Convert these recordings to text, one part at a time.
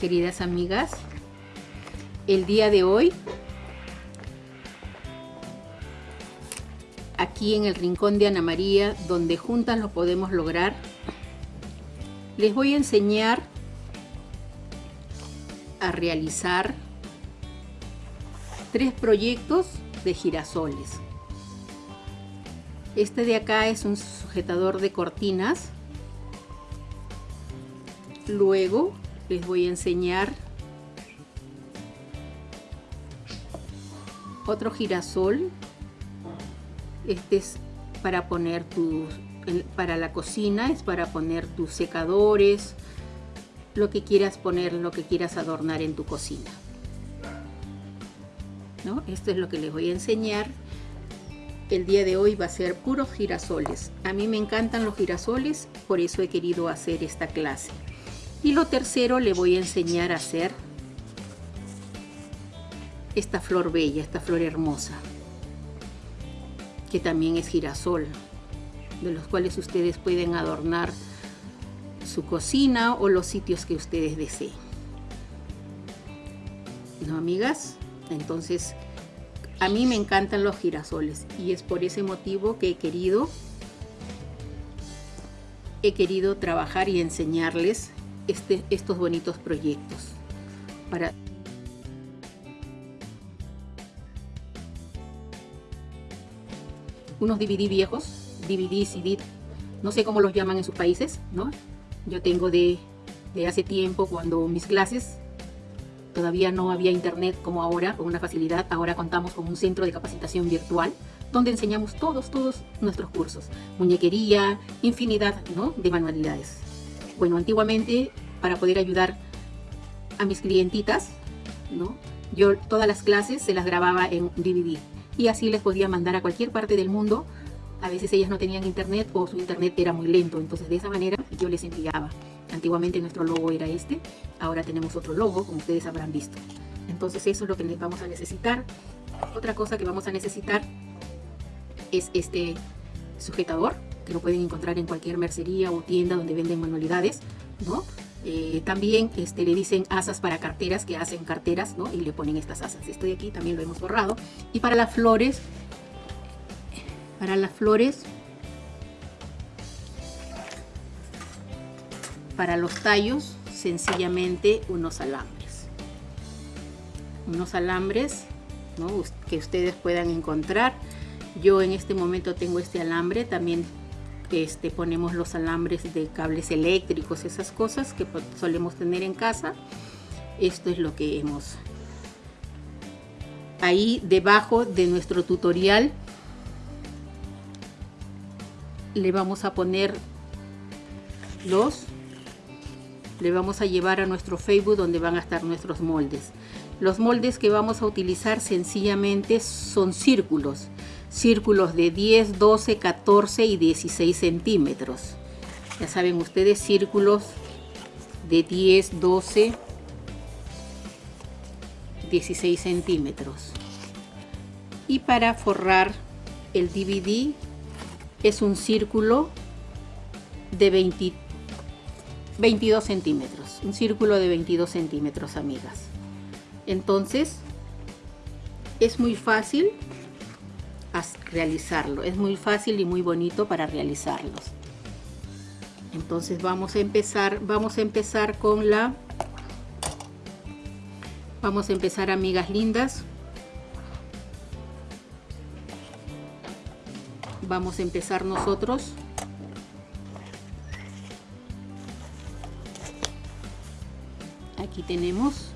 queridas amigas. El día de hoy, aquí en el rincón de Ana María, donde juntas lo podemos lograr, les voy a enseñar a realizar tres proyectos de girasoles. Este de acá es un sujetador de cortinas. Luego les voy a enseñar otro girasol. Este es para poner tus, para la cocina, es para poner tus secadores, lo que quieras poner, lo que quieras adornar en tu cocina. ¿No? Esto es lo que les voy a enseñar. El día de hoy va a ser puros girasoles. A mí me encantan los girasoles, por eso he querido hacer esta clase. Y lo tercero le voy a enseñar a hacer esta flor bella, esta flor hermosa, que también es girasol, de los cuales ustedes pueden adornar su cocina o los sitios que ustedes deseen. ¿No, amigas? Entonces, a mí me encantan los girasoles y es por ese motivo que he querido he querido trabajar y enseñarles este, estos bonitos proyectos para unos DVD viejos, DVD, CD, no sé cómo los llaman en sus países, ¿no? Yo tengo de, de hace tiempo cuando mis clases todavía no había internet como ahora, con una facilidad, ahora contamos con un centro de capacitación virtual donde enseñamos todos, todos nuestros cursos, muñequería, infinidad ¿no? de manualidades. Bueno, antiguamente para poder ayudar a mis clientitas, ¿no? yo todas las clases se las grababa en DVD y así les podía mandar a cualquier parte del mundo. A veces ellas no tenían internet o su internet era muy lento, entonces de esa manera yo les enviaba. Antiguamente nuestro logo era este, ahora tenemos otro logo, como ustedes habrán visto. Entonces eso es lo que vamos a necesitar. Otra cosa que vamos a necesitar es este sujetador, que lo pueden encontrar en cualquier mercería o tienda donde venden manualidades, ¿no? Eh, también este, le dicen asas para carteras, que hacen carteras. Y le ponen estas asas. Esto de aquí también lo hemos borrado. Y para las flores, para las flores, para los tallos, sencillamente unos alambres. Unos alambres que ustedes puedan encontrar. Yo en este momento tengo este alambre, también este, ponemos los alambres de cables eléctricos, esas cosas que solemos tener en casa. Esto es lo que hemos... Ahí debajo de nuestro tutorial le vamos a poner los... Le vamos a llevar a nuestro Facebook donde van a estar nuestros moldes. Los moldes que vamos a utilizar sencillamente son círculos círculos de 10, 12, 14 y 16 centímetros. Ya saben ustedes, círculos de 10, 12, 16 centímetros. Y para forrar el DVD es un círculo de 20, 22 centímetros. Un círculo de 22 centímetros, amigas. Entonces, es muy fácil realizarlo. Es muy fácil y muy bonito para realizarlos. Entonces vamos a empezar, vamos a empezar con la, vamos a empezar amigas lindas. Vamos a empezar nosotros. Aquí tenemos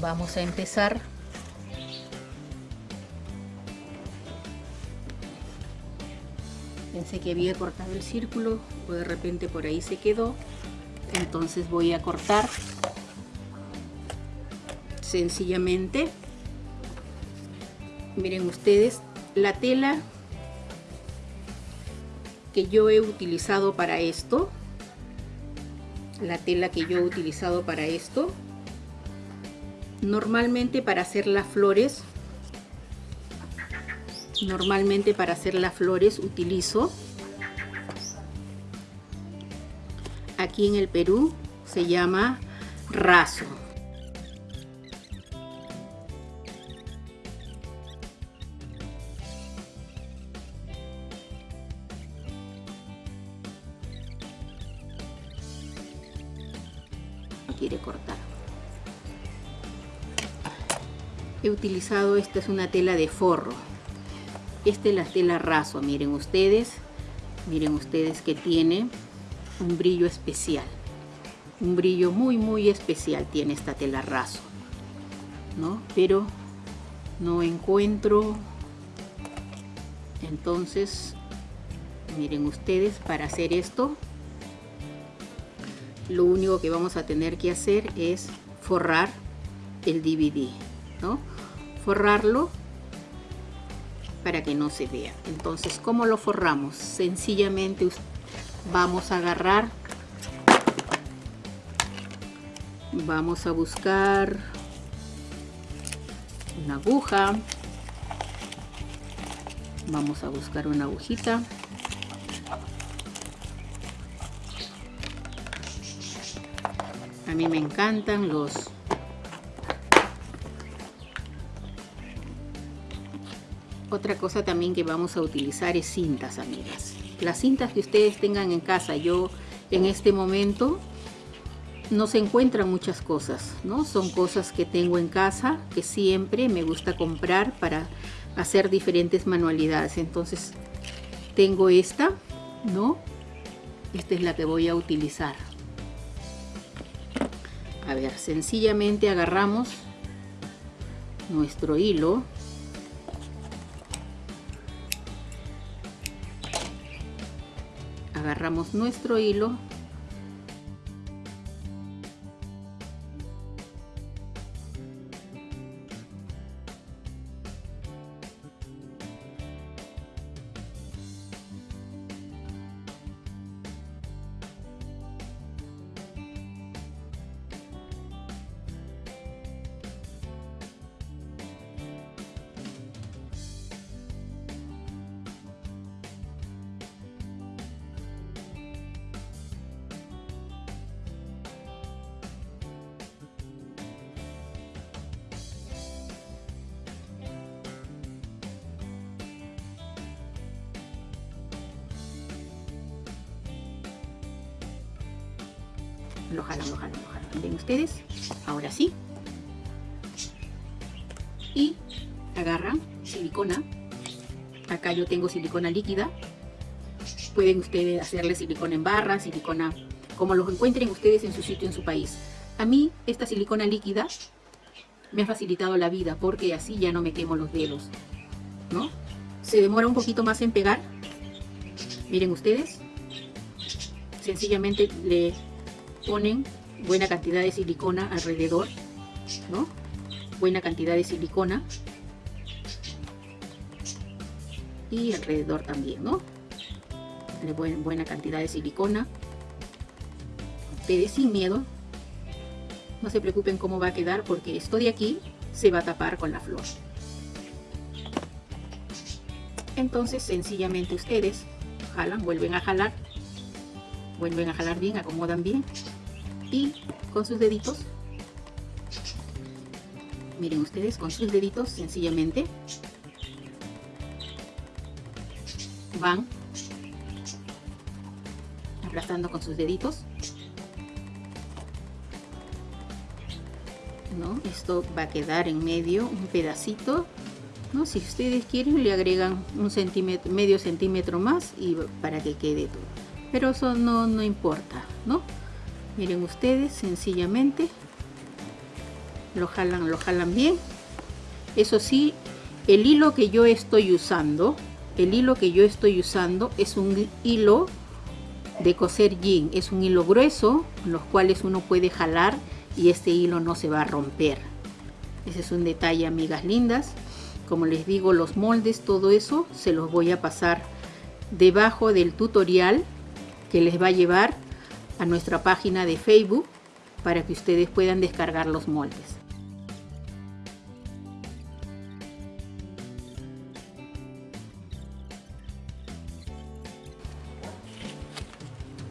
vamos a empezar pensé que había cortado el círculo o de repente por ahí se quedó entonces voy a cortar sencillamente. Miren ustedes la tela que yo he utilizado para esto la tela que yo he utilizado para esto Normalmente para hacer las flores, normalmente para hacer las flores utilizo. Aquí en el Perú se llama raso. quiere cortar. He utilizado esta es una tela de forro esta es la tela raso miren ustedes miren ustedes que tiene un brillo especial un brillo muy muy especial tiene esta tela raso ¿no? pero no encuentro entonces miren ustedes para hacer esto lo único que vamos a tener que hacer es forrar el DVD ¿no? forrarlo para que no se vea entonces ¿cómo lo forramos? sencillamente vamos a agarrar vamos a buscar una aguja vamos a buscar una agujita a mí me encantan los otra cosa también que vamos a utilizar es cintas amigas las cintas que ustedes tengan en casa yo en este momento no se encuentran muchas cosas, ¿no? Son cosas que tengo en casa, que siempre me gusta comprar para hacer diferentes manualidades. Entonces, tengo esta, ¿no? Esta es la que voy a utilizar. A ver, sencillamente agarramos nuestro hilo. Nuestro hilo lo jalan, lo jalan, lo jalan. ¿Ven ustedes? Ahora sí. Y agarran silicona. Acá yo tengo silicona líquida. Pueden ustedes hacerle silicona en barra, silicona como los encuentren ustedes en su sitio, en su país. A mí esta silicona líquida me ha facilitado la vida porque así ya no me quemo los dedos. ¿no? Se demora un poquito más en pegar. Miren ustedes. Sencillamente le ponen buena cantidad de silicona alrededor, ¿no? Buena cantidad de silicona. Y alrededor también, ¿no? Le ponen buena cantidad de silicona. Ustedes sin miedo. No se preocupen cómo va a quedar porque esto de aquí se va a tapar con la flor. Entonces sencillamente ustedes jalan, vuelven a jalar vuelven a jalar bien, acomodan bien y con sus deditos miren ustedes con sus deditos sencillamente van aplastando con sus deditos ¿no? esto va a quedar en medio un pedacito ¿no? si ustedes quieren le agregan un centímetro medio centímetro más y para que quede todo pero eso no, no importa ¿no? Miren ustedes sencillamente lo jalan lo jalan bien. Eso sí el hilo que yo estoy usando el hilo que yo estoy usando es un hilo de coser jean. Es un hilo grueso los cuales uno puede jalar y este hilo no se va a romper. Ese es un detalle amigas lindas. Como les digo los moldes todo eso se los voy a pasar debajo del tutorial que les va a llevar a nuestra página de Facebook para que ustedes puedan descargar los moldes.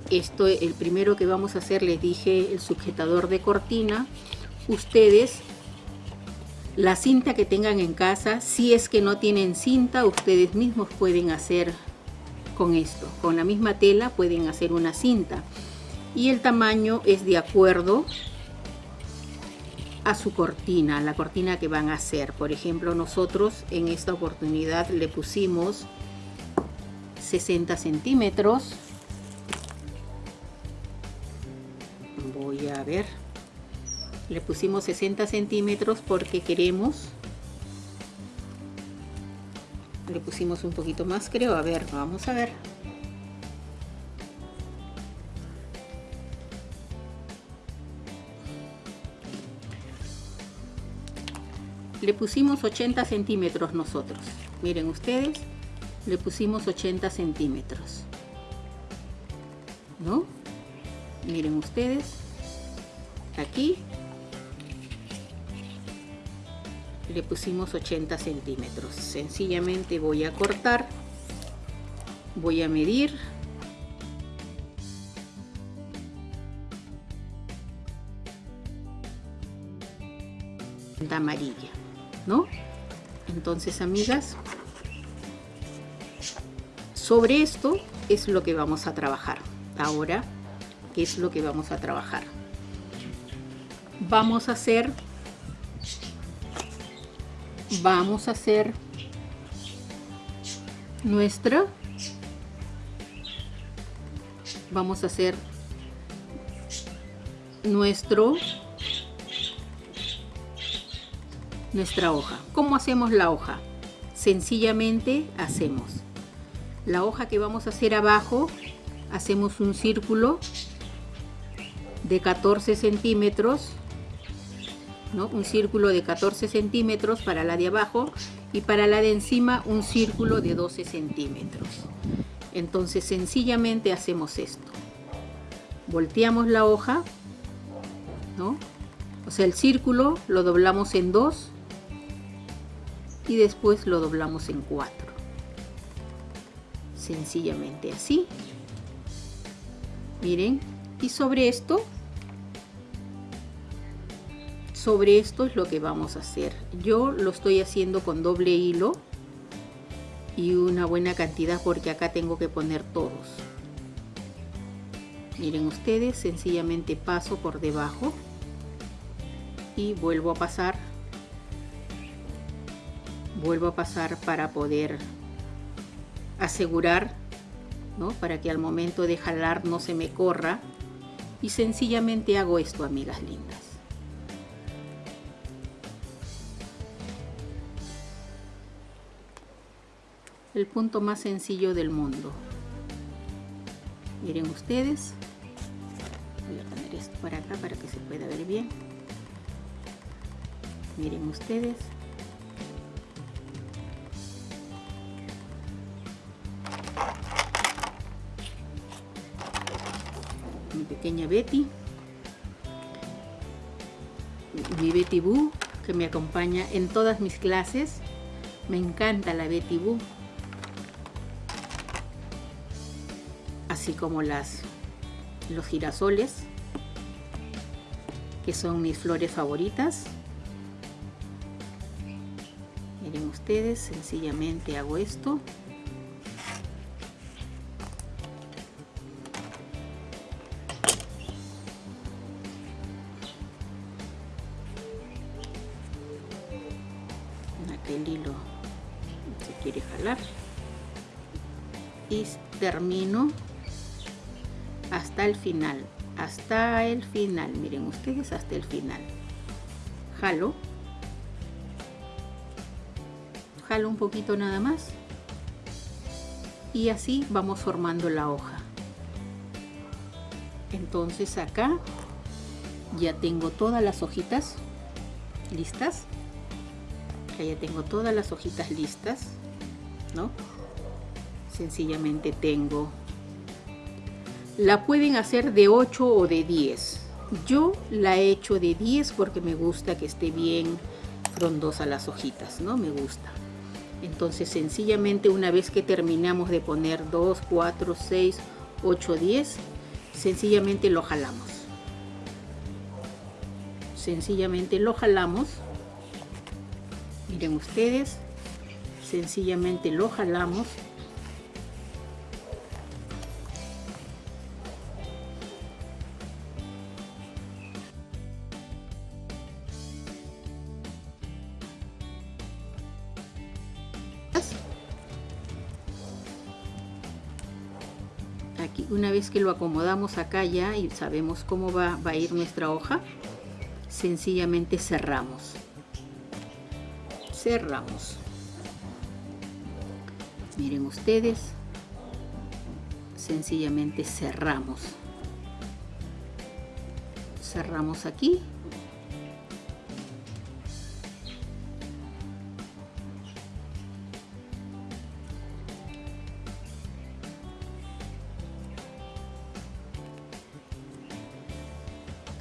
esto el primero que vamos a hacer les dije el sujetador de cortina. Ustedes la cinta que tengan en casa si es que no tienen cinta ustedes mismos pueden hacer con esto. Con la misma tela pueden hacer una cinta y el tamaño es de acuerdo a su cortina la cortina que van a hacer. Por ejemplo nosotros en esta oportunidad le pusimos 60 centímetros. Voy a ver. Le pusimos 60 centímetros porque queremos le pusimos un poquito más creo. A ver vamos a ver le pusimos 80 centímetros nosotros. Miren ustedes le pusimos 80 centímetros. ¿no? miren ustedes aquí le pusimos 80 centímetros. Sencillamente voy a cortar voy a medir. Amarilla no entonces amigas sobre esto es lo que vamos a trabajar. Ahora, ¿qué es lo que vamos a trabajar? Vamos a hacer... Vamos a hacer nuestra... Vamos a hacer nuestro nuestra hoja. ¿Cómo hacemos la hoja? Sencillamente hacemos la hoja que vamos a hacer abajo hacemos un círculo de 14 centímetros ¿no? un círculo de 14 centímetros para la de abajo y para la de encima un círculo de 12 centímetros entonces sencillamente hacemos esto volteamos la hoja ¿no? o sea el círculo lo doblamos en dos y después lo doblamos en cuatro. Sencillamente así. Miren y sobre esto sobre esto es lo que vamos a hacer. Yo lo estoy haciendo con doble hilo y una buena cantidad porque acá tengo que poner todos. Miren ustedes sencillamente paso por debajo y vuelvo a pasar vuelvo a pasar para poder asegurar, ¿no? para que al momento de jalar no se me corra. Y sencillamente hago esto, amigas lindas. El punto más sencillo del mundo. Miren ustedes. Voy a poner esto para acá para que se pueda ver bien. Miren ustedes. Pequeña Betty. Mi Betty Boo, que me acompaña en todas mis clases. Me encanta la Betty Boo. Así como las los girasoles, que son mis flores favoritas. Miren ustedes, sencillamente hago esto. Y termino hasta el final hasta el final. Miren ustedes hasta el final. Jalo. Jalo un poquito nada más. Y así vamos formando la hoja. Entonces acá ya tengo todas las hojitas listas. Ya tengo todas las hojitas listas ¿no? sencillamente tengo. La pueden hacer de 8 o de 10 yo la he hecho de 10 porque me gusta que esté bien frondosa las hojitas no me gusta. Entonces sencillamente una vez que terminamos de poner 2 4 6 8 10 sencillamente lo jalamos. Sencillamente lo jalamos. Miren ustedes sencillamente lo jalamos. Aquí una vez que lo acomodamos acá ya y sabemos cómo va, va a ir nuestra hoja sencillamente cerramos. Cerramos miren ustedes sencillamente cerramos. Cerramos aquí.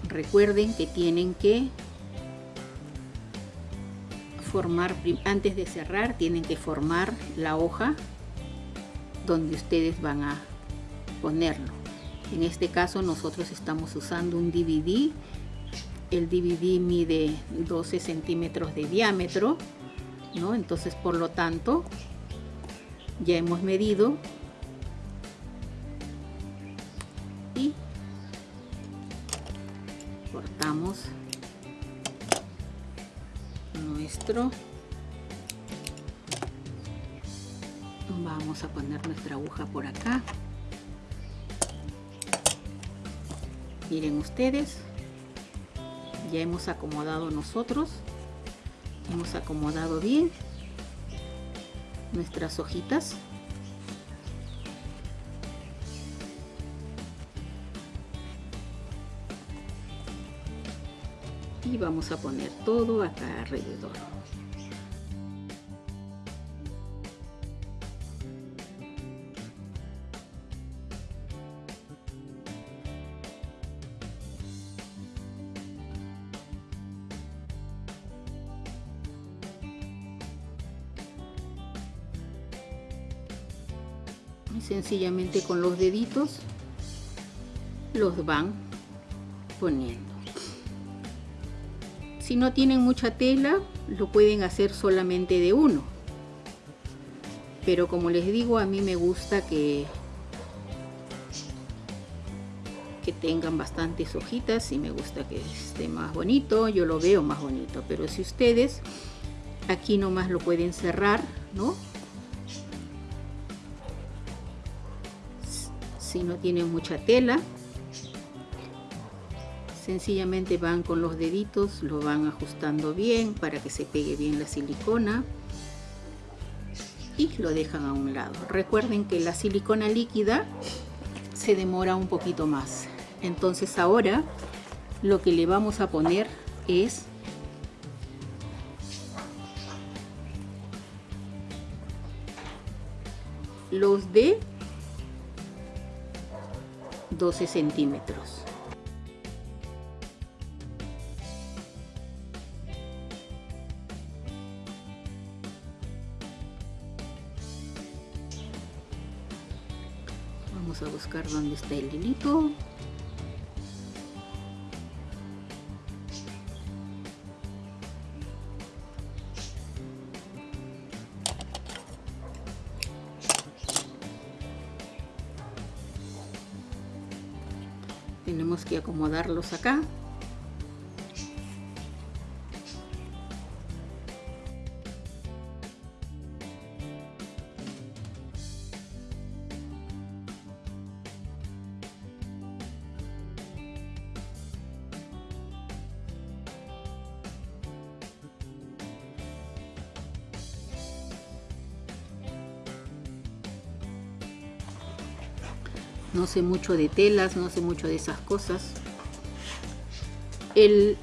Recuerden que tienen que antes de cerrar tienen que formar la hoja donde ustedes van a ponerlo en este caso nosotros estamos usando un DVD el DVD mide 12 centímetros de diámetro ¿no? entonces por lo tanto ya hemos medido miren ustedes ya hemos acomodado nosotros hemos acomodado bien nuestras hojitas. Y vamos a poner todo acá alrededor sencillamente con los deditos los van poniendo si no tienen mucha tela, lo pueden hacer solamente de uno. Pero como les digo, a mí me gusta que, que tengan bastantes hojitas y me gusta que esté más bonito. Yo lo veo más bonito. Pero si ustedes aquí nomás lo pueden cerrar, ¿no? Si no tienen mucha tela, sencillamente van con los deditos lo van ajustando bien para que se pegue bien la silicona y lo dejan a un lado. Recuerden que la silicona líquida se demora un poquito más. Entonces ahora lo que le vamos a poner es los de 12 centímetros. Vamos a buscar dónde está el hilito acomodarlos acá no sé mucho de telas, no sé mucho de esas cosas. El,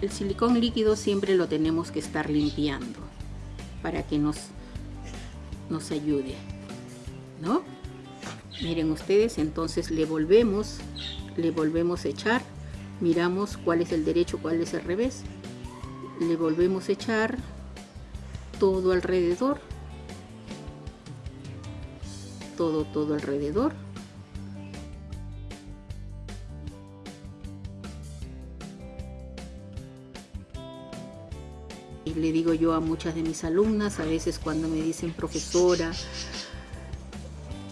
el silicón líquido siempre lo tenemos que estar limpiando para que nos, nos ayude, ¿no? Miren ustedes, entonces le volvemos, le volvemos a echar, miramos cuál es el derecho, cuál es el revés, le volvemos a echar todo alrededor todo todo alrededor Le digo yo a muchas de mis alumnas, a veces cuando me dicen profesora,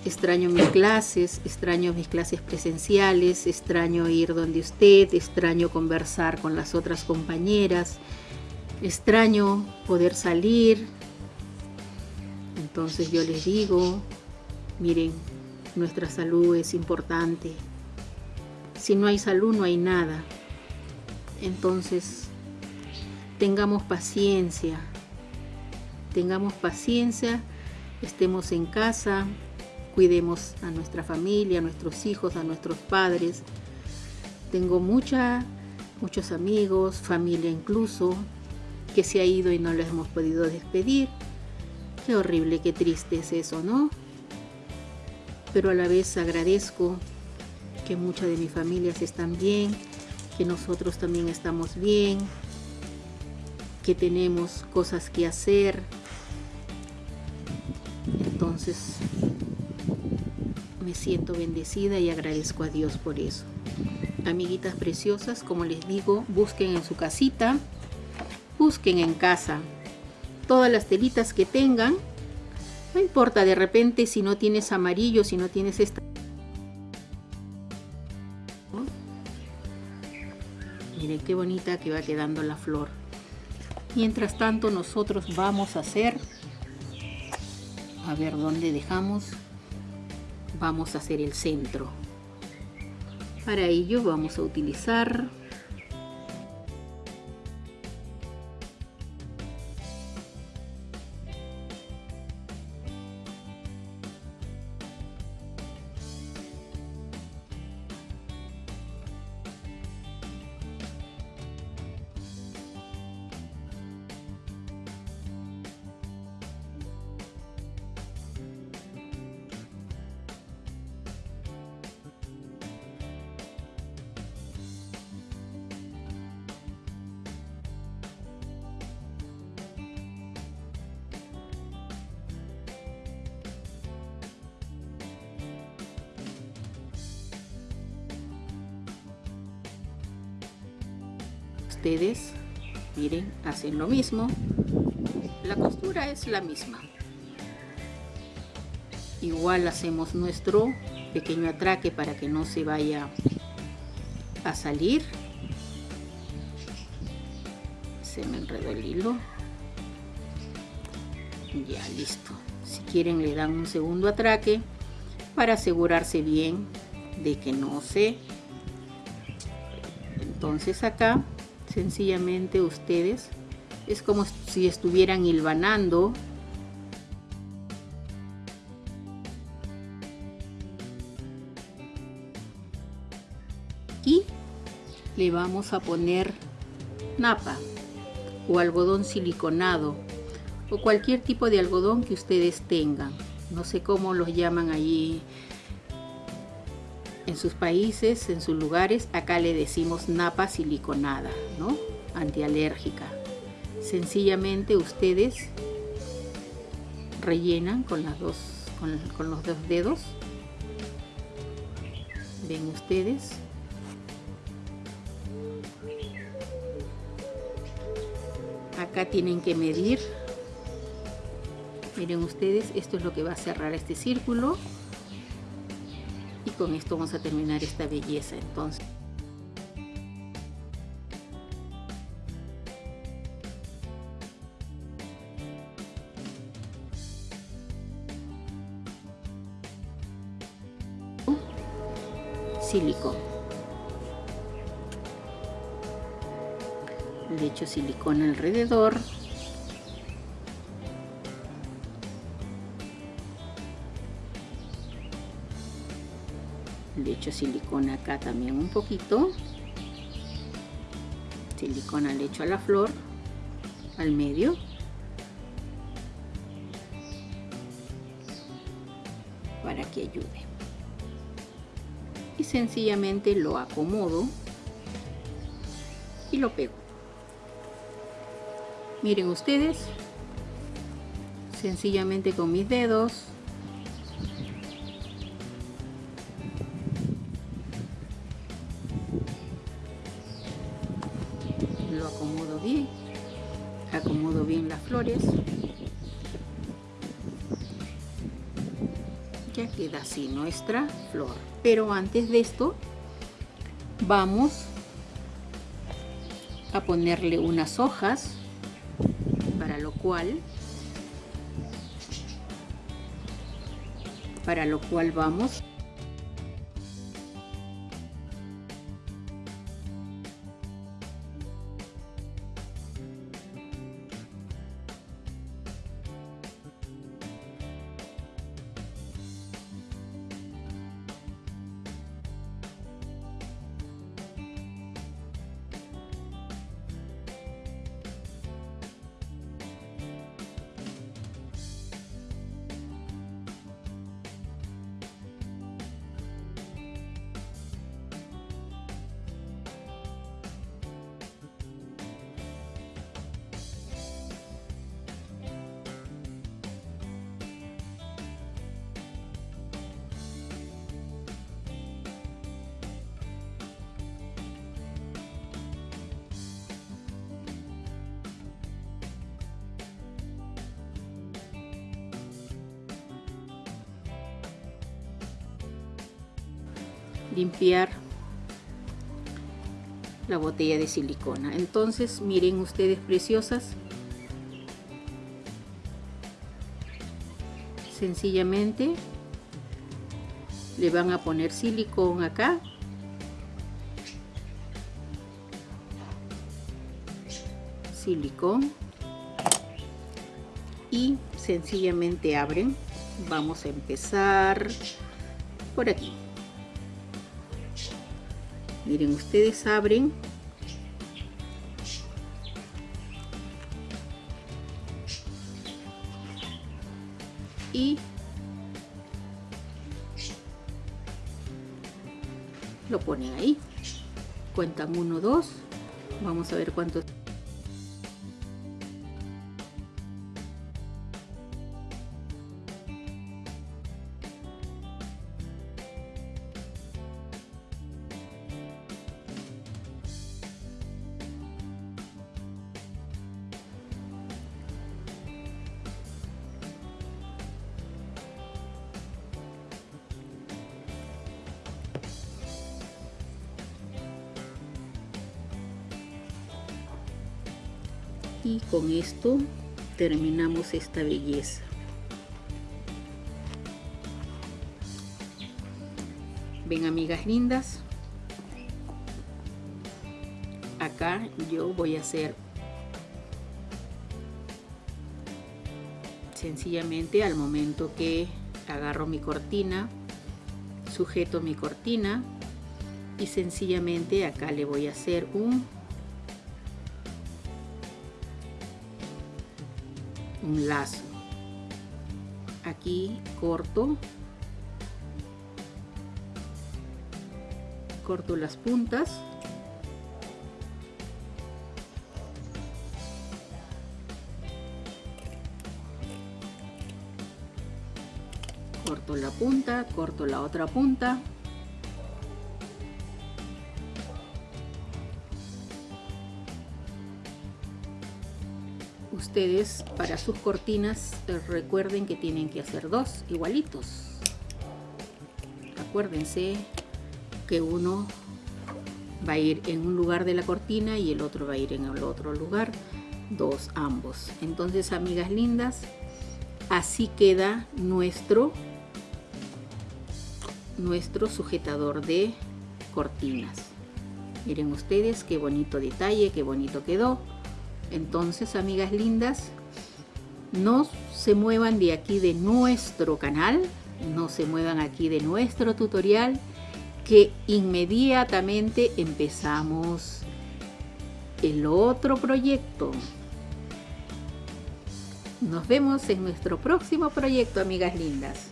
extraño mis clases, extraño mis clases presenciales, extraño ir donde usted, extraño conversar con las otras compañeras, extraño poder salir. Entonces yo les digo, miren, nuestra salud es importante. Si no hay salud no hay nada. Entonces, tengamos paciencia, tengamos paciencia, estemos en casa, cuidemos a nuestra familia, a nuestros hijos, a nuestros padres. Tengo mucha, muchos amigos, familia incluso, que se ha ido y no les hemos podido despedir. Qué horrible, qué triste es eso, ¿no? Pero a la vez agradezco que muchas de mis familias están bien, que nosotros también estamos bien, que tenemos cosas que hacer. Entonces me siento bendecida y agradezco a Dios por eso. Amiguitas preciosas, como les digo, busquen en su casita, busquen en casa todas las telitas que tengan. No importa de repente si no tienes amarillo, si no tienes esta Miren qué bonita que va quedando la flor. Mientras tanto nosotros vamos a hacer, a ver dónde dejamos, vamos a hacer el centro. Para ello vamos a utilizar ustedes miren hacen lo mismo. La costura es la misma. Igual hacemos nuestro pequeño atraque para que no se vaya a salir. Se me enredó el hilo. Ya listo. Si quieren le dan un segundo atraque para asegurarse bien de que no se. Entonces acá sencillamente ustedes. Es como si estuvieran hilvanando. Y le vamos a poner napa o algodón siliconado o cualquier tipo de algodón que ustedes tengan. No sé cómo los llaman allí en sus países, en sus lugares, acá le decimos napa siliconada, ¿no? Antialérgica. Sencillamente ustedes rellenan con, las dos, con, con los dos dedos. Ven ustedes. Acá tienen que medir. Miren ustedes, esto es lo que va a cerrar este círculo con esto vamos a terminar esta belleza entonces. Silicón. Le echo silicón alrededor silicona acá también un poquito. Silicona le echo a la flor al medio. Para que ayude. Y sencillamente lo acomodo y lo pego. Miren ustedes sencillamente con mis dedos así nuestra flor. Pero antes de esto, vamos a ponerle unas hojas, para lo cual para lo cual vamos limpiar la botella de silicona. Entonces miren ustedes preciosas. Sencillamente le van a poner silicón acá. Silicón. Y sencillamente abren. Vamos a empezar por aquí miren ustedes abren. Y lo ponen ahí. Cuentan uno dos. Vamos a ver cuántos con esto terminamos esta belleza. Ven amigas lindas. Acá yo voy a hacer sencillamente al momento que agarro mi cortina sujeto mi cortina y sencillamente acá le voy a hacer un un lazo. Aquí corto. Corto las puntas. Corto la punta corto la otra punta ustedes para sus cortinas eh, recuerden que tienen que hacer dos igualitos. Acuérdense que uno va a ir en un lugar de la cortina y el otro va a ir en el otro lugar dos ambos. Entonces amigas lindas así queda nuestro nuestro sujetador de cortinas. Miren ustedes qué bonito detalle qué bonito quedó entonces, amigas lindas, no se muevan de aquí de nuestro canal, no se muevan aquí de nuestro tutorial, que inmediatamente empezamos el otro proyecto. Nos vemos en nuestro próximo proyecto, amigas lindas.